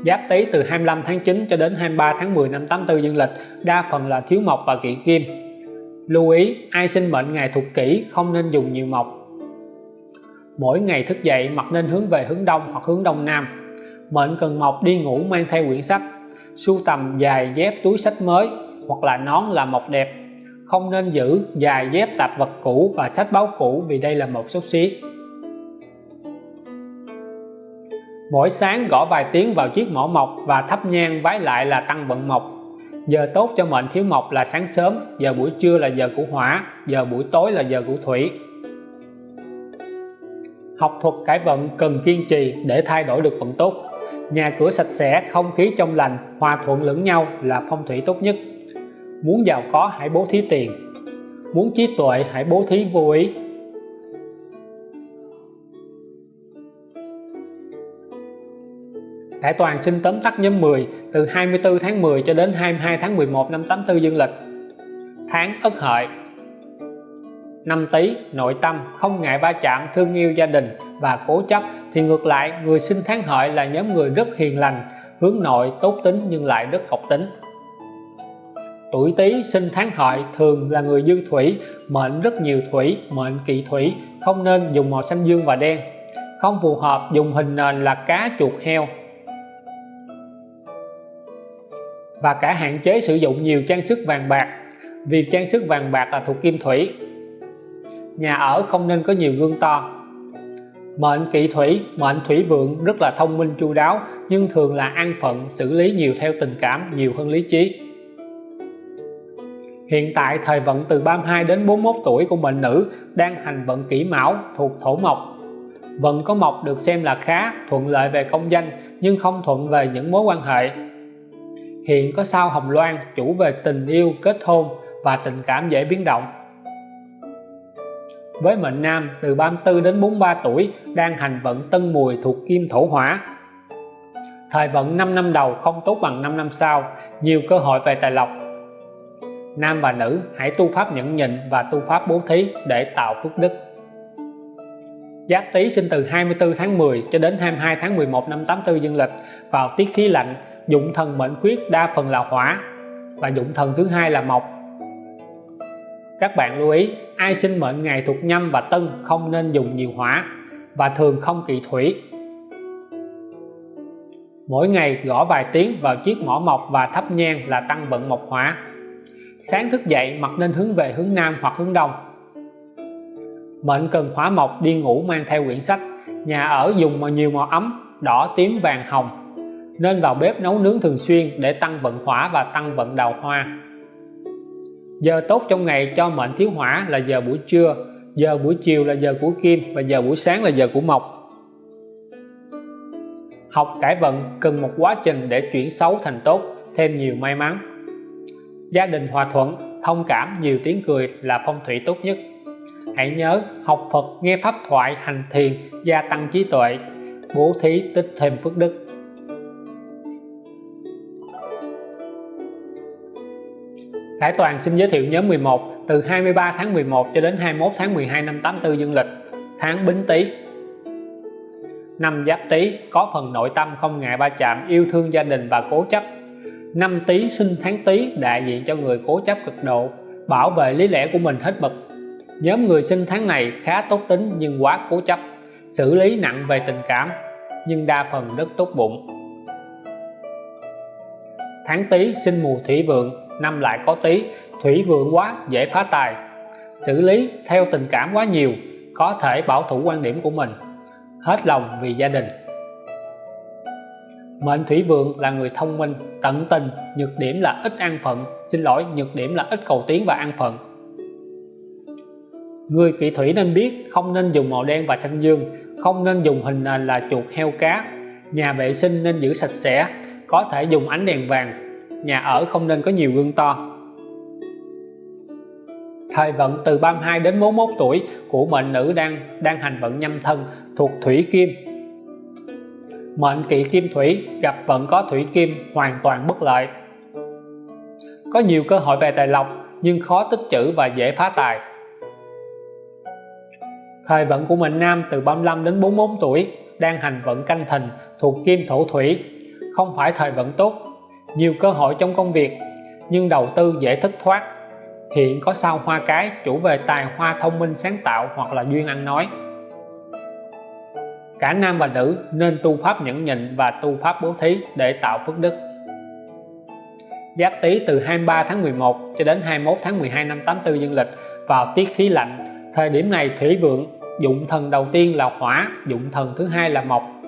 Giáp Tý từ 25 tháng 9 cho đến 23 tháng 10 năm 84 dương lịch, đa phần là thiếu mộc và kỵ kim. Lưu ý, ai sinh mệnh ngày thuộc kỷ không nên dùng nhiều mộc mỗi ngày thức dậy mặt nên hướng về hướng đông hoặc hướng đông nam. Mệnh cần mộc đi ngủ mang theo quyển sách, sưu tầm dài dép túi sách mới hoặc là nón là mộc đẹp. Không nên giữ dài dép tạp vật cũ và sách báo cũ vì đây là một xúc xí. Mỗi sáng gõ vài tiếng vào chiếc mỏ mộc và thắp nhang vái lại là tăng vận mộc. Giờ tốt cho mệnh thiếu mộc là sáng sớm, giờ buổi trưa là giờ của hỏa, giờ buổi tối là giờ của thủy học thuật cải vận cần kiên trì để thay đổi được vận tốt. Nhà cửa sạch sẽ, không khí trong lành, hòa thuận lẫn nhau là phong thủy tốt nhất. Muốn giàu có hãy bố thí tiền. Muốn trí tuệ hãy bố thí vô ý. Đại toàn sinh tóm tắt nhóm 10 từ 24 tháng 10 cho đến 22 tháng 11 năm 84 dương lịch. Tháng Ất Hợi năm Tý, nội tâm, không ngại va chạm, thương yêu gia đình và cố chấp, thì ngược lại, người sinh tháng Hợi là nhóm người rất hiền lành, hướng nội tốt tính nhưng lại rất học tính. Tuổi Tý sinh tháng Hợi thường là người dư thủy, mệnh rất nhiều thủy, mệnh kỵ thủy, không nên dùng màu xanh dương và đen. Không phù hợp, dùng hình nền là cá chuột heo. Và cả hạn chế sử dụng nhiều trang sức vàng bạc, vì trang sức vàng bạc là thuộc kim thủy nhà ở không nên có nhiều gương to. Mệnh kỵ thủy, mệnh thủy vượng rất là thông minh chu đáo, nhưng thường là an phận, xử lý nhiều theo tình cảm, nhiều hơn lý trí. Hiện tại thời vận từ 32 đến 41 tuổi của mệnh nữ đang hành vận kỷ mão thuộc thổ mộc. Vận có mộc được xem là khá, thuận lợi về công danh, nhưng không thuận về những mối quan hệ. Hiện có sao hồng loan chủ về tình yêu, kết hôn và tình cảm dễ biến động với mệnh nam từ 34 đến 43 tuổi đang hành vận tân mùi thuộc kim thổ hỏa. Thời vận 5 năm đầu không tốt bằng 5 năm sau, nhiều cơ hội về tài lộc. Nam và nữ, hãy tu pháp nhẫn nhịn và tu pháp bố thí để tạo phước đức. Giáp Tý sinh từ 24 tháng 10 cho đến 22 tháng 11 năm 84 dương lịch vào tiết khí lạnh, dụng thần mệnh khuyết đa phần là hỏa và dụng thần thứ hai là mộc các bạn lưu ý, ai sinh mệnh ngày thuộc nhâm và tân không nên dùng nhiều hỏa và thường không kỵ thủy. Mỗi ngày gõ vài tiếng vào chiếc mỏ mộc và thắp nhang là tăng vận mộc hỏa. Sáng thức dậy mặt nên hướng về hướng nam hoặc hướng đông. Mệnh cần hỏa mộc, đi ngủ mang theo quyển sách. Nhà ở dùng mà nhiều màu ấm, đỏ, tím, vàng, hồng. Nên vào bếp nấu nướng thường xuyên để tăng vận hỏa và tăng vận đào hoa giờ tốt trong ngày cho mệnh thiếu hỏa là giờ buổi trưa, giờ buổi chiều là giờ của kim và giờ buổi sáng là giờ của mộc. Học cải vận cần một quá trình để chuyển xấu thành tốt, thêm nhiều may mắn. Gia đình hòa thuận, thông cảm, nhiều tiếng cười là phong thủy tốt nhất. Hãy nhớ, học Phật, nghe pháp thoại, hành thiền, gia tăng trí tuệ, bố thí, tích thêm phước đức. Khải Toàn xin giới thiệu nhóm 11 từ 23 tháng 11 cho đến 21 tháng 12 năm 84 dương lịch. Tháng Bính Tý. Năm Giáp Tý, có phần nội tâm không ngại ba chạm, yêu thương gia đình và cố chấp. Năm tý, sinh tháng tý, đại diện cho người cố chấp cực độ, bảo vệ lý lẽ của mình hết mực. Nhóm người sinh tháng này khá tốt tính nhưng quá cố chấp, xử lý nặng về tình cảm, nhưng đa phần rất tốt bụng. Tháng tý, sinh mùa thủy vượng năm lại có tí, thủy vượng quá, dễ phá tài. Xử lý theo tình cảm quá nhiều, có thể bảo thủ quan điểm của mình. Hết lòng vì gia đình. Mệnh thủy vượng là người thông minh, tận tình, nhược điểm là ít ăn phận. Xin lỗi, nhược điểm là ít cầu tiến và ăn phận. Người kỵ thủy nên biết không nên dùng màu đen và xanh dương, không nên dùng hình nền là chuột heo cá. Nhà vệ sinh nên giữ sạch sẽ, có thể dùng ánh đèn vàng nhà ở không nên có nhiều gương to. Thời vận từ 32 đến 41 tuổi, của mệnh nữ đang đang hành vận nhâm thân thuộc thủy kim. Mệnh kỵ kim thủy gặp vận có thủy kim hoàn toàn bất lợi. Có nhiều cơ hội về tài lộc, nhưng khó tích chữ và dễ phá tài. Thời vận của mệnh nam từ 35 đến 44 tuổi đang hành vận canh thìn thuộc kim thổ thủy. Không phải thời vận tốt nhiều cơ hội trong công việc, nhưng đầu tư dễ thất thoát. Hiện có sao hoa cái chủ về tài hoa thông minh sáng tạo hoặc là duyên ăn nói. Cả nam và nữ nên tu pháp nhẫn nhịn và tu pháp bố thí để tạo phước đức. Giáp Tý từ 23 tháng 11 cho đến 21 tháng 12 năm 84 dương lịch vào tiết khí lạnh, thời điểm này thủy vượng, dụng thần đầu tiên là hỏa, dụng thần thứ hai là mộc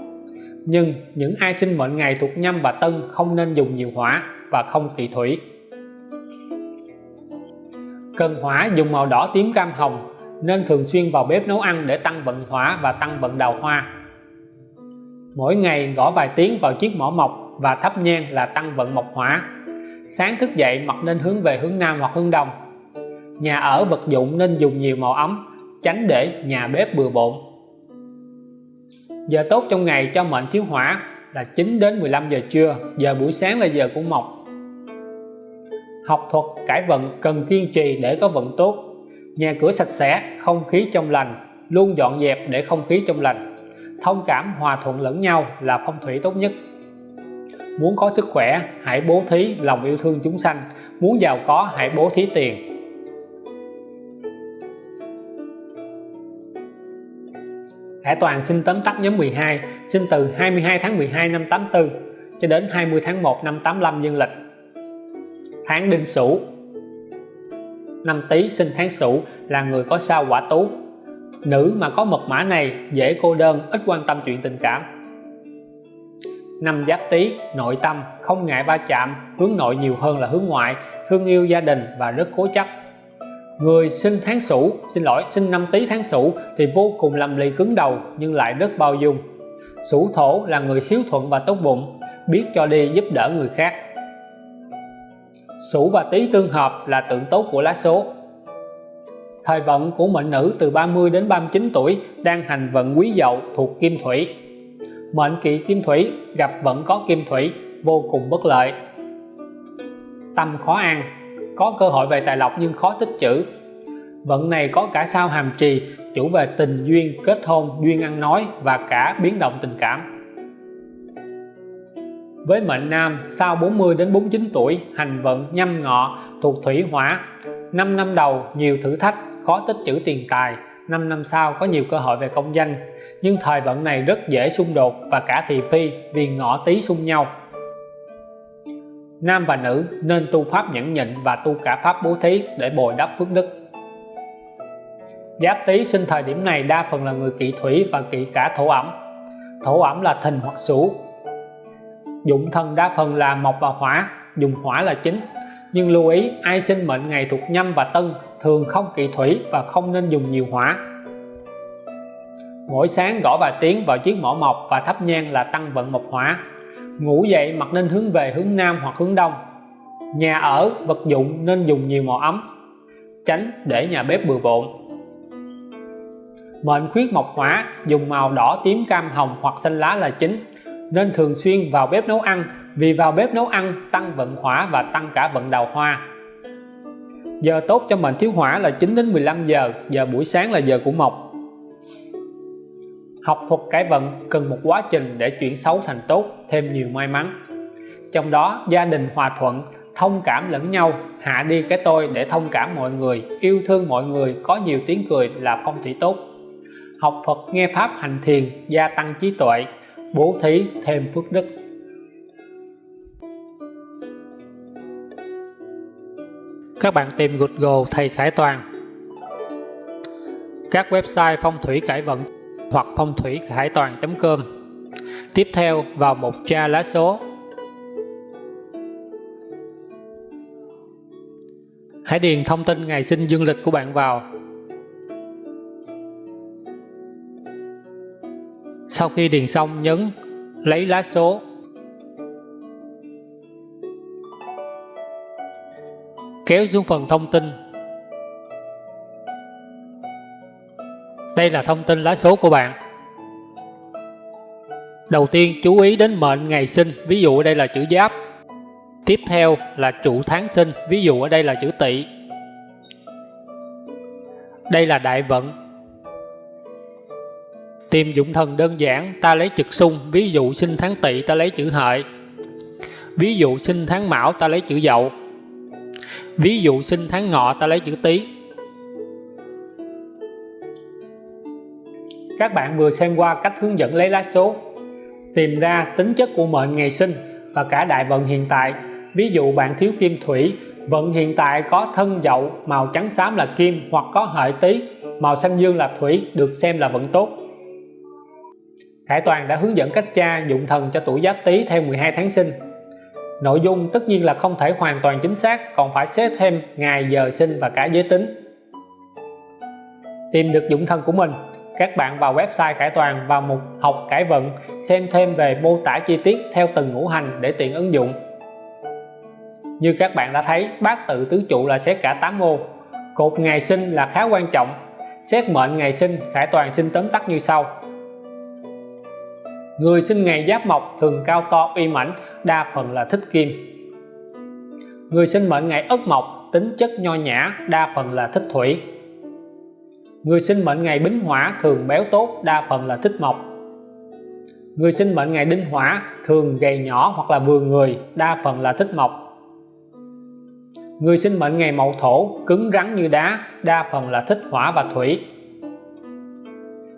nhưng những ai sinh mệnh ngày thuộc nhâm và tân không nên dùng nhiều hỏa và không kỵ thủy. Cần hỏa dùng màu đỏ tím cam hồng, nên thường xuyên vào bếp nấu ăn để tăng vận hỏa và tăng vận đào hoa. Mỗi ngày gõ vài tiếng vào chiếc mỏ mộc và thắp nhang là tăng vận mộc hỏa. Sáng thức dậy mặt nên hướng về hướng nam hoặc hướng đông. Nhà ở vật dụng nên dùng nhiều màu ấm, tránh để nhà bếp bừa bộn giờ tốt trong ngày cho mệnh thiếu hỏa là 9 đến 15 giờ trưa, giờ buổi sáng là giờ của mộc. Học thuật cải vận cần kiên trì để có vận tốt. Nhà cửa sạch sẽ, không khí trong lành, luôn dọn dẹp để không khí trong lành. Thông cảm hòa thuận lẫn nhau là phong thủy tốt nhất. Muốn có sức khỏe, hãy bố thí lòng yêu thương chúng sanh. Muốn giàu có, hãy bố thí tiền. Hải Toàn sinh tóm tắt nhóm 12 sinh từ 22 tháng 12 năm 84 cho đến 20 tháng 1 năm 85 dương lịch. Tháng đinh sửu. Năm tý sinh tháng sửu là người có sao quả tú. Nữ mà có mật mã này dễ cô đơn, ít quan tâm chuyện tình cảm. Năm giáp tý, nội tâm, không ngại va chạm, hướng nội nhiều hơn là hướng ngoại, thương yêu gia đình và rất cố chấp người sinh tháng sửu xin lỗi sinh năm tý tháng sửu thì vô cùng lầm lì cứng đầu nhưng lại rất bao dung sửu thổ là người hiếu thuận và tốt bụng biết cho đi giúp đỡ người khác Sửu và Tý tương hợp là tượng tốt của lá số. Thời vận của mệnh nữ từ 30 đến 39 tuổi đang hành vận quý dậu thuộc kim thủy. Mệnh kỵ kim thủy gặp vận có kim thủy vô cùng bất lợi. Tâm khó ăn, có cơ hội về tài lộc nhưng khó tích chữ. Vận này có cả sao hàm trì chủ về tình duyên, kết hôn, duyên ăn nói và cả biến động tình cảm. Với mệnh nam sau 40 đến 49 tuổi hành vận nhâm ngọ thuộc thủy hỏa. 5 năm đầu nhiều thử thách khó tích trữ tiền tài. 5 năm sau có nhiều cơ hội về công danh. Nhưng thời vận này rất dễ xung đột và cả thị phi vì ngọ tí xung nhau nam và nữ nên tu pháp nhẫn nhịn và tu cả pháp bố thí để bồi đắp phước đức. Giáp tý sinh thời điểm này đa phần là người kỵ thủy và kỵ cả thổ ẩm. Thổ ẩm là thìn hoặc sửu. Dụng thần đa phần là mộc và hỏa, dùng hỏa là chính. Nhưng lưu ý, ai sinh mệnh ngày thuộc nhâm và tân thường không kỵ thủy và không nên dùng nhiều hỏa. Mỗi sáng gõ vài tiếng vào chiếc mỏ mộc và thắp nhang là tăng vận mộc hỏa ngủ dậy mặt nên hướng về hướng nam hoặc hướng đông. Nhà ở, vật dụng nên dùng nhiều màu ấm, tránh để nhà bếp bừa bộn. Mệnh khuyết mộc hỏa, dùng màu đỏ, tím, cam, hồng hoặc xanh lá là chính. Nên thường xuyên vào bếp nấu ăn, vì vào bếp nấu ăn tăng vận hỏa và tăng cả vận đào hoa. Giờ tốt cho mệnh thiếu hỏa là 9 đến 15 giờ giờ buổi sáng là giờ của mộc học thuật cải vận cần một quá trình để chuyển xấu thành tốt, thêm nhiều may mắn. Trong đó, gia đình hòa thuận, thông cảm lẫn nhau, hạ đi cái tôi để thông cảm mọi người, yêu thương mọi người, có nhiều tiếng cười là phong thủy tốt. Học Phật, nghe Pháp hành thiền, gia tăng trí tuệ, bố thí thêm phước đức. Các bạn tìm Google thầy Khải Toàn. Các website phong thủy cải vận hoặc phong thủy khải toàn.com tiếp theo, vào mục tra lá số. Hãy điền thông tin ngày sinh dương lịch của bạn vào. Sau khi điền xong, nhấn lấy lá số. Kéo xuống phần thông tin. Đây là thông tin lá số của bạn. Đầu tiên, chú ý đến mệnh ngày sinh, ví dụ ở đây là chữ giáp. Tiếp theo là chủ tháng sinh, ví dụ ở đây là chữ tỵ. Đây là đại vận. Tìm dụng thần đơn giản, ta lấy trực xung, ví dụ sinh tháng tỵ, ta lấy chữ hợi. Ví dụ sinh tháng mão, ta lấy chữ dậu. Ví dụ sinh tháng ngọ, ta lấy chữ tý. Các bạn vừa xem qua cách hướng dẫn lấy lá số, tìm ra tính chất của mệnh ngày sinh và cả đại vận hiện tại. Ví dụ bạn thiếu kim thủy, vận hiện tại có thân, dậu, màu trắng, xám là kim hoặc có hợi tý, màu xanh dương là thủy, được xem là vận tốt. Khải Toàn đã hướng dẫn cách tra dụng thần cho tuổi Giáp Tý theo 12 tháng sinh. Nội dung tất nhiên là không thể hoàn toàn chính xác, còn phải xếp thêm ngày, giờ, sinh và cả giới tính. Tìm được dụng thần của mình các bạn vào website Khải Toàn vào mục học cải vận, xem thêm về mô tả chi tiết theo từng ngũ hành để tiện ứng dụng. Như các bạn đã thấy, bát tự tứ trụ là xét cả 8 ô cột ngày sinh là khá quan trọng. Xét mệnh ngày sinh, Khải Toàn xin tóm tắt như sau. Người sinh ngày giáp mộc thường cao to, uy mãnh, đa phần là thích kim. Người sinh mệnh ngày ất mộc, tính chất nho nhã, đa phần là thích thủy người sinh mệnh ngày bính hỏa thường béo tốt, đa phần là thích mộc. Người sinh mệnh ngày đinh hỏa thường gầy nhỏ hoặc là vừa người, đa phần là thích mộc. Người sinh mệnh ngày mậu thổ cứng rắn như đá, đa phần là thích hỏa và thủy.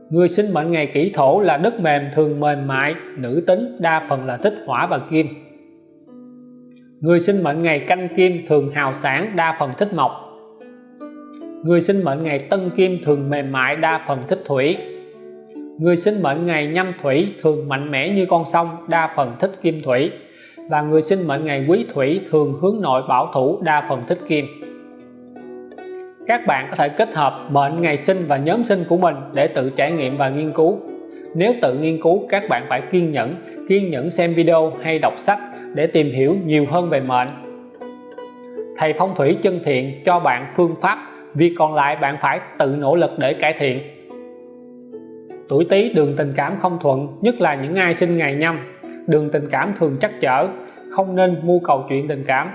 Người sinh mệnh ngày kỷ thổ là đất mềm, thường mềm mại, nữ tính, đa phần là thích hỏa và kim. Người sinh mệnh ngày canh kim thường hào sản đa phần thích mộc người sinh mệnh ngày tân kim thường mềm mại đa phần thích thủy. Người sinh mệnh ngày nhâm thủy thường mạnh mẽ như con sông, đa phần thích kim thủy. Và người sinh mệnh ngày quý thủy thường hướng nội bảo thủ, đa phần thích kim. Các bạn có thể kết hợp mệnh ngày sinh và nhóm sinh của mình để tự trải nghiệm và nghiên cứu. Nếu tự nghiên cứu, các bạn phải kiên nhẫn kiên nhẫn xem video hay đọc sách để tìm hiểu nhiều hơn về mệnh. Thầy phong thủy chân thiện cho bạn phương pháp việc còn lại bạn phải tự nỗ lực để cải thiện. Tuổi Tý, đường tình cảm không thuận, nhất là những ai sinh ngày nhâm đường tình cảm thường chắc chở không nên mưu cầu chuyện tình cảm.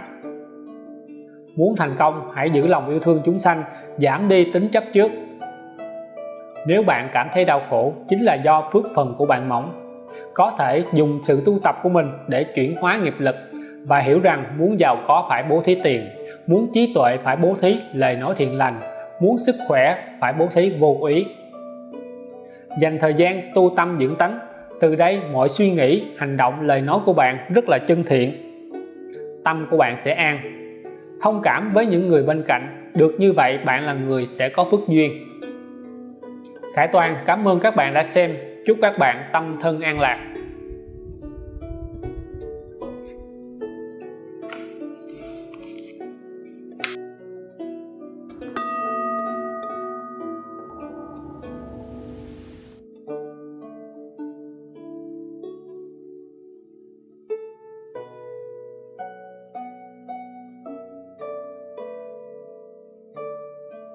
Muốn thành công, hãy giữ lòng yêu thương chúng sanh, giảm đi tính chấp trước. Nếu bạn cảm thấy đau khổ, chính là do phước phần của bạn mỏng. Có thể dùng sự tu tập của mình để chuyển hóa nghiệp lực và hiểu rằng muốn giàu có phải bố thí tiền muốn trí tuệ phải bố thí, lời nói thiện lành. Muốn sức khỏe phải bố thí vô úy dành thời gian tu tâm dưỡng tánh. Từ đây mọi suy nghĩ, hành động, lời nói của bạn rất là chân thiện. Tâm của bạn sẽ an. Thông cảm với những người bên cạnh. Được như vậy, bạn là người sẽ có phước duyên. Khải Toàn, cảm ơn các bạn đã xem. Chúc các bạn tâm thân an lạc.